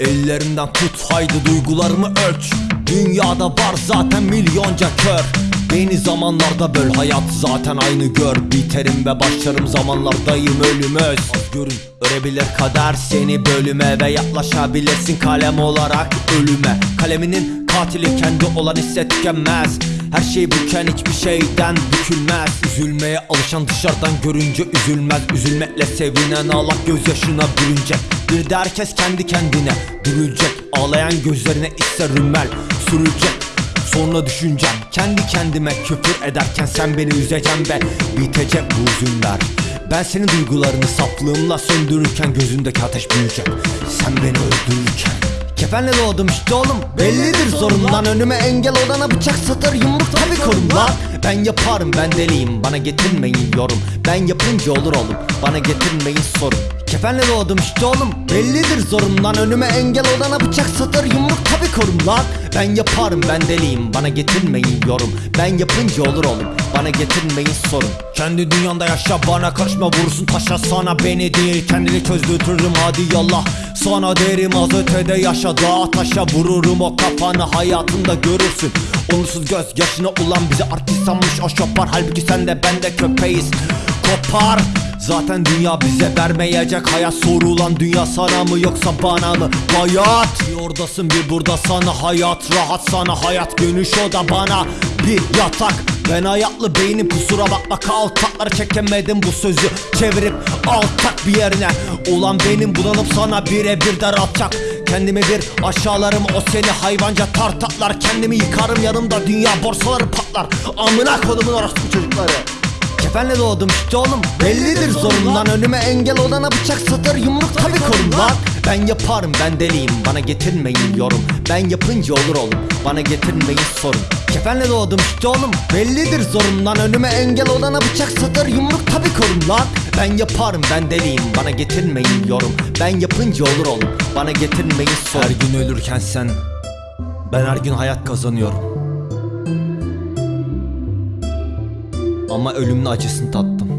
Ellerimden tut haydi duygularımı ölç. Dünyada var zaten milyonca kör. Beni zamanlarda böl hayat zaten aynı gör. Biterim ve başlarım zamanlardayım ölümöz görün örebilir kader seni bölüme Ve yaklaşabilirsin kalem olarak ölüme. Kaleminin katili kendi olan tükenmez her şey büken hiçbir şeyden bükülmez. Üzülmeye alışan dışarıdan görünce üzülmez. Üzülmekle sevinen ağlak gözyaşına bürünecek Bir herkes kendi kendine. Dürülecek Ağlayan gözlerine ise rümmel. Sürülecek Sonra düşüneceğim. Kendi kendime küfür ederken sen beni üzeceksin ve bitecek bu hüzünler. Ben senin duygularını saflığımla söndürürken gözündeki ateş büyüyecek. Sen beni öldürürken. Kefenle doğdum işte oğlum. Bellidir zorumdan önüme engel olana bıçak satır yumruk tabi korum lan. Ben yaparım ben deliyim. Bana getirmeyin yorum. Ben yapınca olur oğlum. Bana getirmeyin sorun Kefenle doğdum işte oğlum Bellidir zorumdan. Önüme engel olana bıçak satır yumruk tabi korum lan. Ben yaparım ben deliyim bana getirmeyin yorum. Ben yapınca olur oğlum bana getirmeyin sorun. Kendi dünyanda yaşa bana karışma vurursun taşa sana beni değil. Kendini çözdürtürüm hadi yallah. Sana derim az ötede yaşa dağa taşa vururum o kafanı. Hayatında görürsün Onursuz göz yaşına ulan. Bizi artist sanmış o şopar Halbuki sen de ben de köpeğiz. Kopar Zaten dünya bize vermeyecek. Hayat sorulan dünya sana mı yoksa bana mı? Hayat. Bir oradasın bir burada sana hayat rahat sana. Hayat dönüş o da bana bir yatak. Ben hayatlı beynim kusura bakma. Kaltakları çekemedim bu sözü Çevirip altak bir yerine. Ulan benim bulanıp sana birebir de atacak Kendimi bir aşağılarım o seni hayvanca tartaklar Kendimi yıkarım yanımda dünya borsaları patlar. Amına kodumun orospu çocukları Kefenle doğdum. İşte oğlum Bellidir zorumdan önüme engel olana bıçak satır yumruk tabi korum lan. Ben yaparım ben deliyim. Bana getirmeyin yorum. Ben yapınca olur oğlum. Bana getirmeyin sorun. Kefenle doğdum. İşte oğlum Bellidir zorumdan önüme engel olana bıçak satır yumruk tabi korum lan. Ben yaparım ben deliyim. Bana getirmeyin yorum. Ben yapınca olur oğlum. Bana getirmeyin sorun. Her gün ölürken sen Ben her gün hayat kazanıyorum ama ölümün acısını tattım